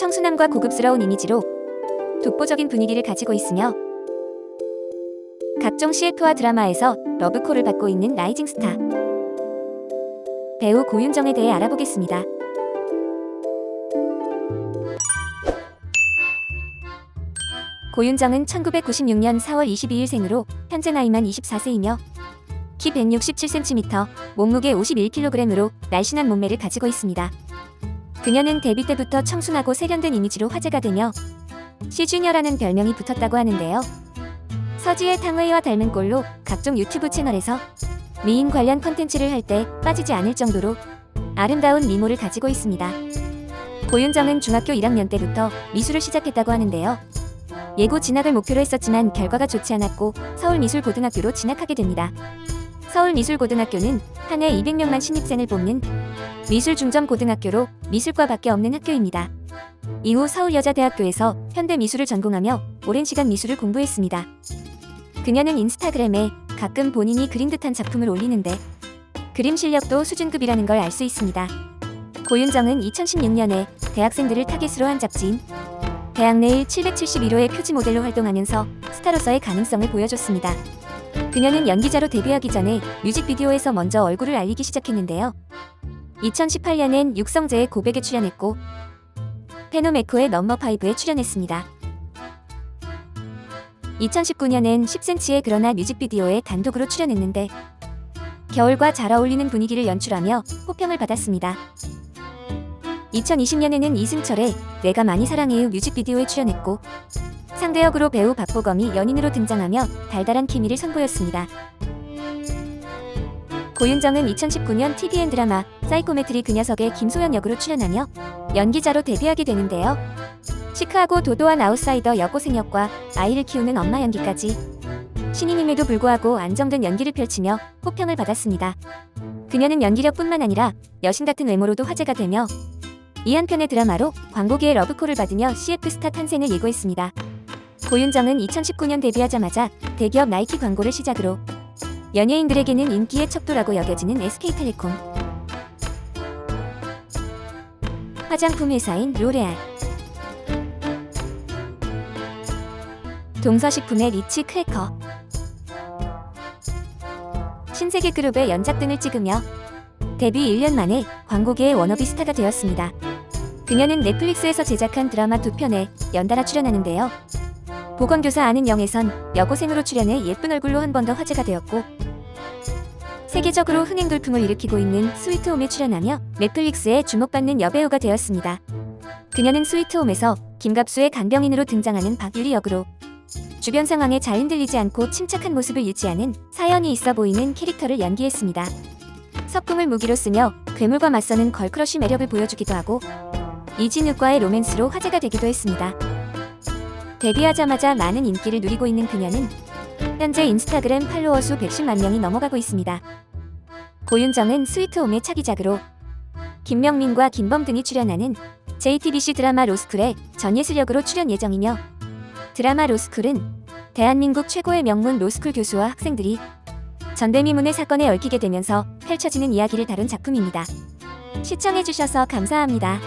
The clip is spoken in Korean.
청순함과 고급스러운 이미지로 독보적인 분위기를 가지고 있으며 각종 CF와 드라마에서 러브콜을 받고 있는 라이징 스타 배우 고윤정에 대해 알아보겠습니다. 고윤정은 1996년 4월 22일 생으로 현재 나이만 24세이며 키 167cm, 몸무게 51kg으로 날씬한 몸매를 가지고 있습니다. 그녀는 데뷔 때부터 청순하고 세련된 이미지로 화제가 되며 시주녀라는 별명이 붙었다고 하는데요. 서지의 탕웨이와 닮은 꼴로 각종 유튜브 채널에서 미인 관련 컨텐츠를 할 때 빠지지 않을 정도로 아름다운 미모를 가지고 있습니다. 고윤정은 중학교 1학년 때부터 미술을 시작했다고 하는데요. 예고 진학을 목표로 했었지만 결과가 좋지 않았고 서울미술고등학교로 진학하게 됩니다. 서울미술고등학교는 한 해 200명만 신입생을 뽑는 미술중점고등학교로 미술과밖에 없는 학교입니다. 이후 서울여자대학교에서 현대미술을 전공하며 오랜 시간 미술을 공부했습니다. 그녀는 인스타그램에 가끔 본인이 그린 듯한 작품을 올리는데 그림 실력도 수준급이라는 걸 알 수 있습니다. 고윤정은 2016년에 대학생들을 타깃으로 한 잡지인 대학내일 771호의 표지 모델로 활동하면서 스타로서의 가능성을 보여줬습니다. 그녀는 연기자로 데뷔하기 전에 뮤직비디오에서 먼저 얼굴을 알리기 시작했는데요. 2018년엔 육성재의 고백에 출연했고 페노메코의 넘버5에 출연했습니다. 2019년엔 10cm의 그러나 뮤직비디오에 단독으로 출연했는데 겨울과 잘 어울리는 분위기를 연출하며 호평을 받았습니다. 2020년에는 이승철의 내가 많이 사랑해요 뮤직비디오에 출연했고 상대역으로 배우 박보검이 연인으로 등장하며 달달한 케미를 선보였습니다. 고윤정은 2019년 TVN 드라마 사이코메트리 그 녀석의 김소연 역으로 출연하며 연기자로 데뷔하게 되는데요. 시크하고 도도한 아웃사이더 여고생 역과 아이를 키우는 엄마 연기까지 신인임에도 불구하고 안정된 연기를 펼치며 호평을 받았습니다. 그녀는 연기력뿐만 아니라 여신 같은 외모로도 화제가 되며 이 한편의 드라마로 광고계의 러브콜을 받으며 CF 스타 탄생을 예고했습니다. 고윤정은 2019년 데뷔하자마자 대기업 나이키 광고를 시작으로 연예인들에게는 인기의 척도라고 여겨지는 SK텔레콤 화장품 회사인 로레알 동서식품의 리치 크래커 신세계 그룹의 연작 등을 찍으며 데뷔 1년 만에 광고계의 워너비 스타가 되었습니다. 그녀는 넷플릭스에서 제작한 드라마 두 편에 연달아 출연하는데요. 보건교사 아는 영에선 여고생으로 출연해 예쁜 얼굴로 한 번 더 화제가 되었고 세계적으로 흥행 돌풍을 일으키고 있는 스위트홈에 출연하며 넷플릭스에 주목받는 여배우가 되었습니다. 그녀는 스위트홈에서 김갑수의 간병인으로 등장하는 박유리 역으로 주변 상황에 잘 흔들리지 않고 침착한 모습을 유지하는 사연이 있어 보이는 캐릭터를 연기했습니다. 석궁을 무기로 쓰며 괴물과 맞서는 걸크러쉬 매력을 보여주기도 하고 이진욱과의 로맨스로 화제가 되기도 했습니다. 데뷔하자마자 많은 인기를 누리고 있는 그녀는 현재 인스타그램 팔로워 수 110만 명이 넘어가고 있습니다. 고윤정은 스위트홈의 차기작으로 김명민과 김범 등이 출연하는 JTBC 드라마 로스쿨에 전예슬 역으로 출연 예정이며 드라마 로스쿨은 대한민국 최고의 명문 로스쿨 교수와 학생들이 전대미문의 사건에 얽히게 되면서 펼쳐지는 이야기를 다룬 작품입니다. 시청해주셔서 감사합니다.